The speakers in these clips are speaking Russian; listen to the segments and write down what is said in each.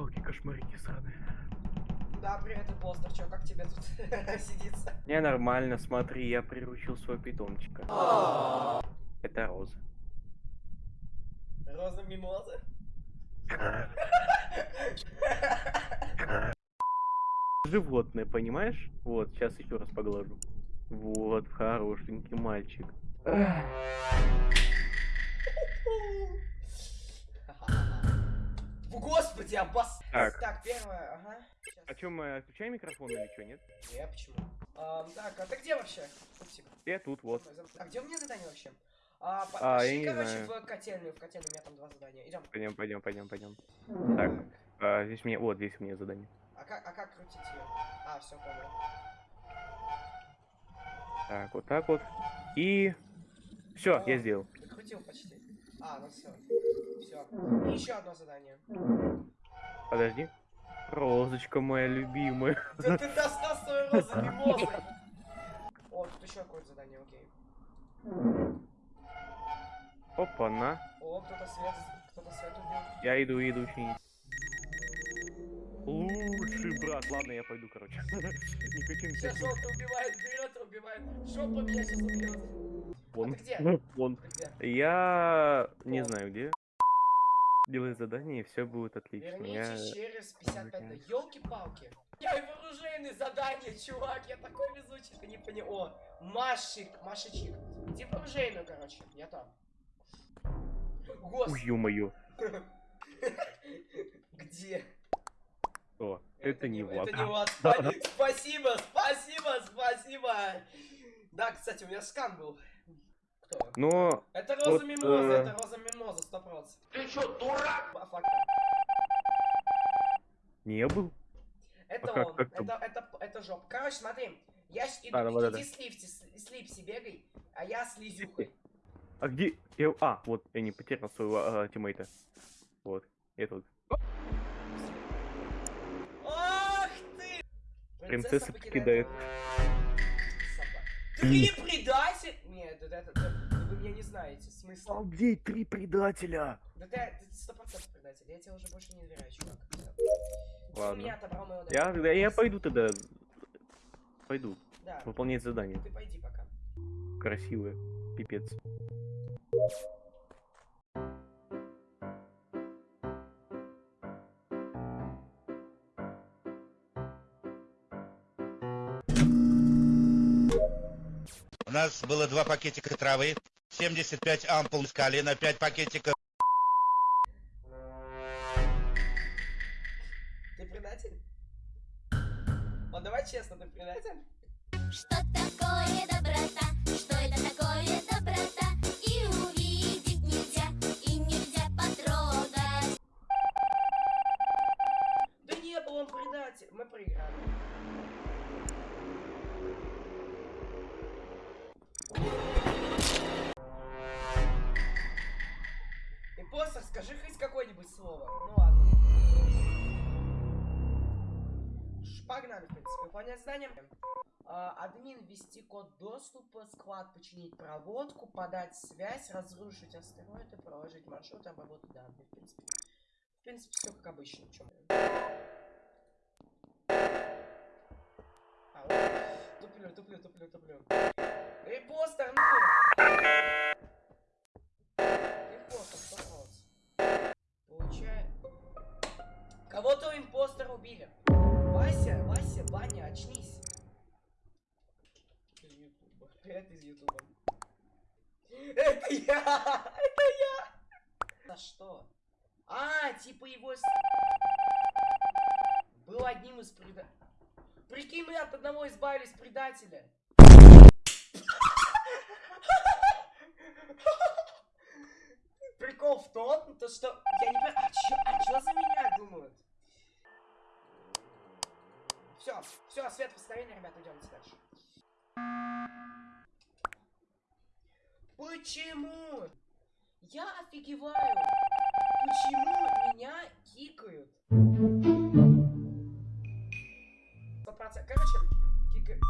Елки-палки, кошмарики сраные. Да, привет, импостер, чё, как тебе тут сидится? Не, нормально, смотри, я приручил своего питомчика. Это Роза. Роза мимоза? Животное, понимаешь? Вот, сейчас еще раз поглажу. Вот, хорошенький мальчик. Господи, обос... Так. Так, первое, ага. Щас. А чё, мы отключаем микрофон или что, нет? Не, почему? Ам, так, а ты где вообще? Пупсик? Я тут, вот. А где у меня задание вообще? А, А, я пошли, не короче, в котельную, в котельную, у меня там два задания. Идем. Пойдем, пойдем, пойдем, пойдем. Так, а, здесь мне, вот, здесь у меня задание. А как, а как крутить ее? А, все, понял. Так, вот так вот. И... Все, я сделал. Крутил почти. А, ну все. Все. И еще одно задание. Подожди. Розочка моя любимая. Да ты достал свою розу мимозой. О, тут еще какое-то задание, окей. Опа-на. О, кто-то свет, кто-то свет убил. Я иду, иду чинить. Лучший брат. Ладно, я пойду, короче. Не хотим Сейчас желтый убивает, берет убивает. Жопа меня сейчас убьет. Вон. А где? Вон. Ты где? Я не О. знаю где. Делай задание, и все будет отлично. Я... Вернитесь через 55 Окей. Елки-палки. Я и вооруженный задание, чувак. Я такой везучий, ты не понял. О, Машик, Машечик. Иди в оружейную, короче. Я там. Ой, Господи. ё-моё. Где? О, это не Влад. Это не Влад. Спа- Спасибо, спасибо, спасибо. Да, кстати, у меня скан был. Кто? Но Это Роза Вот, Мимоза, э, это Роза Мимоза, сто процентов. Ты чё, дурак? Не был. Это А он, как это, это, это жоп. Короче, смотри, я с- иду, А, давай, иди давай. с Липси, с с Липси бегай, а я с Лизюхой. А где? Я... А, вот, я не потерял своего а, тиммейта. Вот, я тут. Принцесса покидает. Три предатель! Нет, это, это, это- вы меня не знаете, смысл. Обалдеть, три предателя! Да ты, ты сто процентов предатель, я тебе уже больше не доверяю, чувак. Ладно. меня отобрал моего Я, я, я пойду тогда. Пойду Да, выполнять задание. ты пойди пока. Красивое. Пипец. У нас было два пакетика травы, 75 ампул скалина, 5 пакетиков Ты предатель? Вот давай честно, ты предатель? Что такое доброта? Что это такое доброта? Погнали, в принципе. Выполнять задание. А, админ ввести код доступа, склад починить проводку, подать связь, разрушить астероиды, проложить маршрут, обработать данные. В принципе, в принципе, все как обычно. Чем... А. Туплю, туплю, туплю, туплю. Импостер, ну! Ютуба. Это из Ютуба. Это я! Это я! За что? А, типа его... Был одним из преда... Прикинь, мы от одного избавились предателя. Прикол в том, то что... Я не понимаю, а чё, за меня думают? Все, все, свет восстановления, ребята, идемте дальше. Почему? Я офигеваю. Почему меня кикают? Процентов. Короче, кикают.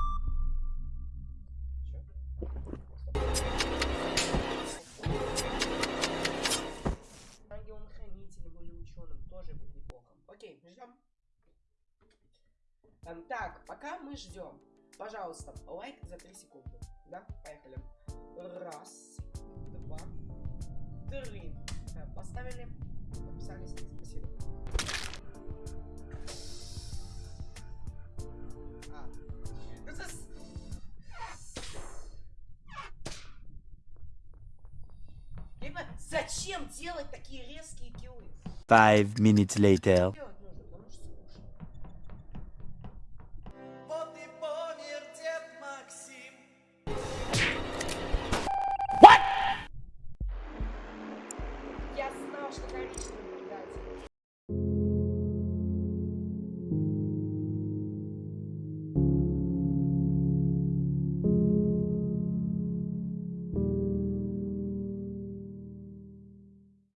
Ангелом-хранителем или ученым тоже будет неплохо. Окей, ждем. Эм, так, пока мы ждем, пожалуйста, лайк за 3 секунды. Да, поехали. Раз, два, три. Поставили, подписались, спасибо. А. Ну, зачем делать такие резкие киллы? Five minutes later.